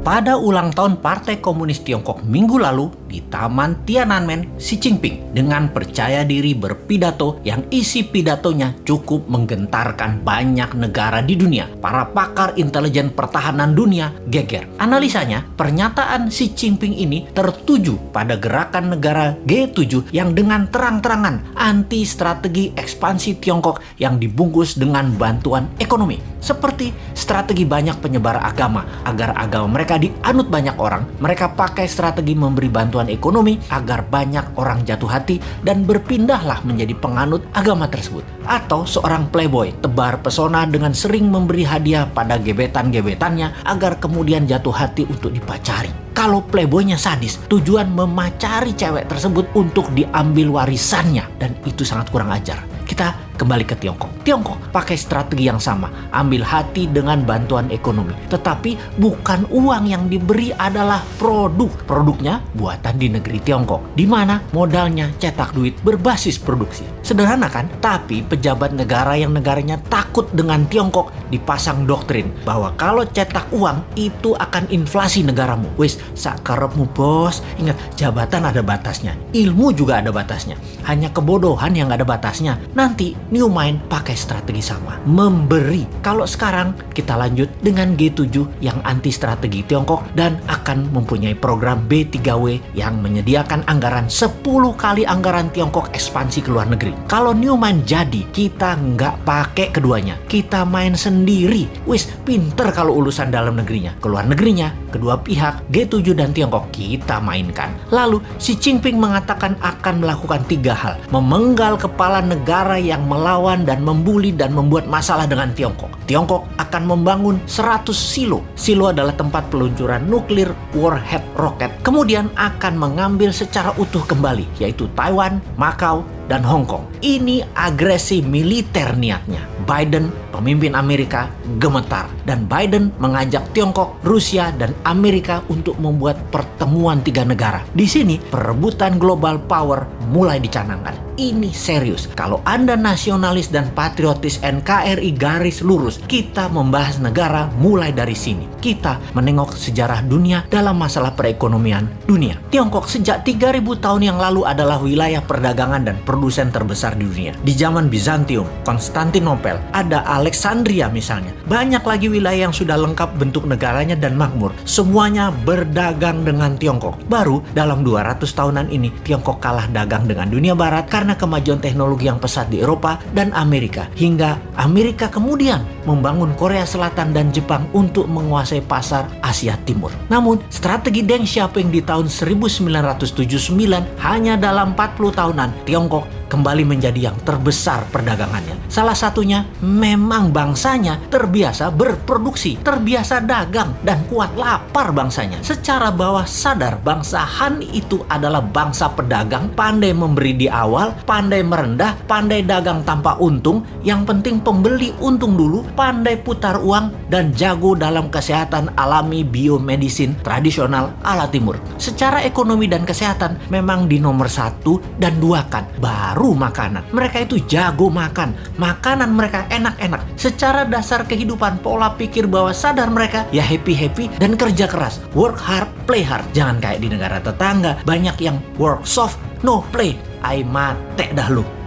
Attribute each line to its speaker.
Speaker 1: pada ulang tahun Partai Komunis Tiongkok minggu lalu di Taman Tiananmen, Xi Jinping dengan percaya diri berpidato yang isi pidatonya cukup menggentarkan banyak negara di dunia. Para pakar intelijen pertahanan dunia geger. Analisanya, pernyataan Xi Jinping ini tertuju pada gerakan negara G7 yang dengan terang-terangan anti strategi ekspansi Tiongkok yang dibungkus dengan bantuan ekonomi. Seperti strategi banyak penyebar agama agar agama mereka dianut banyak orang, mereka pakai strategi memberi bantuan ekonomi agar banyak orang jatuh hati dan berpindahlah menjadi penganut agama tersebut. Atau seorang playboy tebar pesona dengan sering memberi hadiah pada gebetan-gebetannya agar kemudian jatuh hati untuk dipacari. Kalau playboynya sadis, tujuan memacari cewek tersebut untuk diambil warisannya dan itu sangat kurang ajar. Kita kembali ke Tiongkok. Tiongkok pakai strategi yang sama, ambil hati dengan bantuan ekonomi. Tetapi bukan uang yang diberi adalah produk. Produknya buatan di negeri Tiongkok, di mana modalnya cetak duit berbasis produksi. Sederhana kan? Tapi pejabat negara yang negaranya takut dengan Tiongkok dipasang doktrin bahwa kalau cetak uang itu akan inflasi negaramu. Wis, sakarepmu bos. Ingat, jabatan ada batasnya. Ilmu juga ada batasnya. Hanya kebodohan yang ada batasnya. Nanti New Mind pakai strategi sama, memberi. Kalau sekarang kita lanjut dengan G7 yang anti strategi Tiongkok dan akan mempunyai program B3W yang menyediakan anggaran 10 kali anggaran Tiongkok ekspansi ke luar negeri. Kalau New Mind jadi, kita nggak pakai keduanya. Kita main sendiri. Wis, pinter kalau urusan dalam negerinya. Ke luar negerinya, kedua pihak, G7 dan Tiongkok, kita mainkan. Lalu, Xi Jinping mengatakan akan melakukan tiga hal. Memenggal kepala negara yang melawan dan membuli dan membuat masalah dengan Tiongkok. Tiongkok akan membangun 100 silo. Silo adalah tempat peluncuran nuklir warhead rocket. Kemudian akan mengambil secara utuh kembali, yaitu Taiwan, Macau, dan Hong Kong. Ini agresi militer niatnya. Biden, pemimpin Amerika, gemetar. Dan Biden mengajak Tiongkok, Rusia, dan Amerika untuk membuat pertemuan tiga negara. Di sini, perebutan global power mulai dicanangkan. Ini serius. Kalau Anda nasionalis dan patriotis NKRI garis lurus, kita membahas negara mulai dari sini. Kita menengok sejarah dunia dalam masalah perekonomian dunia. Tiongkok sejak 3000 tahun yang lalu adalah wilayah perdagangan dan produsen terbesar di dunia. Di zaman Bizantium, Konstantinopel, ada Alexandria misalnya. Banyak lagi wilayah yang sudah lengkap bentuk negaranya dan makmur. Semuanya berdagang dengan Tiongkok. Baru dalam 200 tahunan ini, Tiongkok kalah dagang dengan dunia barat karena kemajuan teknologi yang pesat di Eropa dan Amerika. Hingga Amerika kemudian membangun Korea Selatan dan Jepang untuk menguasai pasar Asia Timur. Namun, strategi Deng Xiaoping di tahun 1979 hanya dalam 40 tahunan, Tiongkok kembali menjadi yang terbesar perdagangannya. Salah satunya memang bangsanya terbiasa berproduksi, terbiasa dagang, dan kuat lapar bangsanya. Secara bawah sadar bangsa Han itu adalah bangsa pedagang, pandai memberi di awal, pandai merendah, pandai dagang tanpa untung, yang penting pembeli untung dulu, pandai putar uang, dan jago dalam kesehatan alami biomedisin tradisional ala timur. Secara ekonomi dan kesehatan memang di nomor satu dan dua kan, baru baru makanan. Mereka itu jago makan. Makanan mereka enak-enak. Secara dasar kehidupan pola pikir bahwa sadar mereka ya happy-happy dan kerja keras. Work hard, play hard. Jangan kayak di negara tetangga. Banyak yang work soft, no play. Ai mate dah lu.